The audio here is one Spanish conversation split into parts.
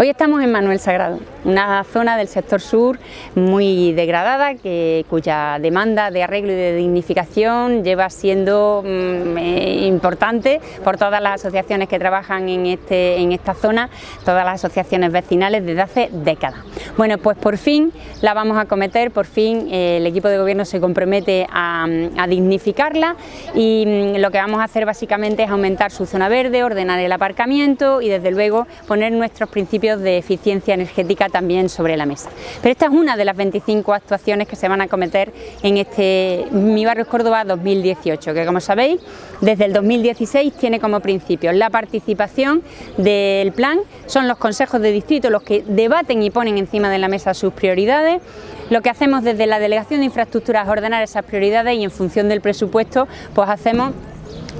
Hoy estamos en Manuel Sagrado, una zona del sector sur muy degradada, cuya demanda de arreglo y de dignificación lleva siendo mm, eh, importante por todas las asociaciones que trabajan en, este, en esta zona, todas las asociaciones vecinales desde hace décadas. Bueno, pues por fin la vamos a cometer, por fin eh, el equipo de gobierno se compromete a, dignificarla y mm, lo que vamos a hacer básicamente es aumentar su zona verde, ordenar el aparcamiento y desde luego poner nuestros principios de eficiencia energética también sobre la mesa. Pero esta es una de las 25 actuaciones que se van a cometer en este Mi Barrio Córdoba 2018, que como sabéis, desde el 2016 tiene como principio la participación del plan, son los consejos de distrito los que debaten y ponen encima de la mesa sus prioridades, lo que hacemos desde la Delegación de Infraestructuras es ordenar esas prioridades y en función del presupuesto pues hacemos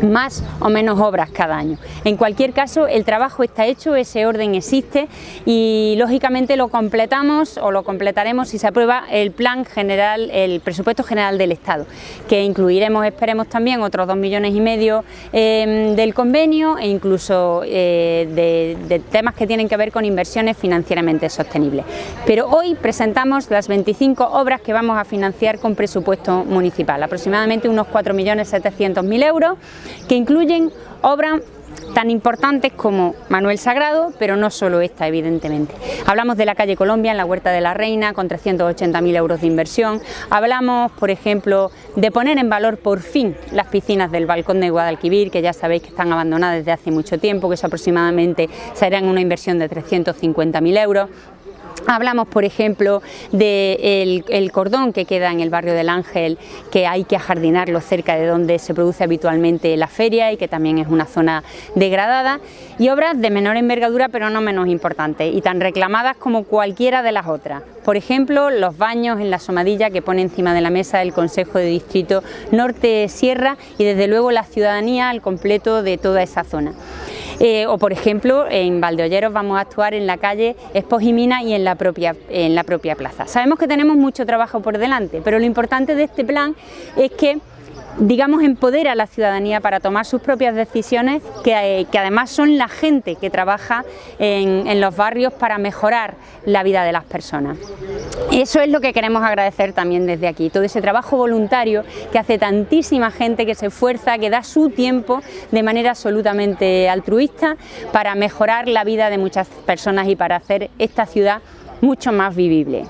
más o menos obras cada año. En cualquier caso, el trabajo está hecho, ese orden existe y lógicamente lo completamos o lo completaremos si se aprueba el plan general, el presupuesto general del Estado, que incluiremos, esperemos también, otros dos millones y medio em, del convenio e incluso eh, de, de temas que tienen que ver con inversiones financieramente sostenibles. Pero hoy presentamos las 25 obras que vamos a financiar con presupuesto municipal, aproximadamente unos 4.700.000 euros, que incluyen obras tan importantes como Manuel Sagrado, pero no solo esta, evidentemente. Hablamos de la calle Colombia en la Huerta de la Reina, con 380.000 euros de inversión. Hablamos, por ejemplo, de poner en valor por fin las piscinas del Balcón de Guadalquivir, que ya sabéis que están abandonadas desde hace mucho tiempo, que eso aproximadamente serán una inversión de 350.000 euros. Hablamos, por ejemplo, del el cordón que queda en el barrio del Ángel, que hay que ajardinarlo cerca de donde se produce habitualmente la feria y que también es una zona degradada, y obras de menor envergadura pero no menos importantes y tan reclamadas como cualquiera de las otras. Por ejemplo, los baños en la Somadilla que pone encima de la mesa el Consejo de Distrito Norte Sierra y desde luego la ciudadanía al completo de toda esa zona. Eh, o por ejemplo en Valdeolleros vamos a actuar en la calle Espojimina y en la, propia, en la propia plaza. Sabemos que tenemos mucho trabajo por delante, pero lo importante de este plan es que digamos, empodera a la ciudadanía para tomar sus propias decisiones, que, además son la gente que trabaja en, en, los barrios para mejorar la vida de las personas. Eso es lo que queremos agradecer también desde aquí, todo ese trabajo voluntario que hace tantísima gente que se esfuerza, que da su tiempo de manera absolutamente altruista para mejorar la vida de muchas personas y para hacer esta ciudad mucho más vivible.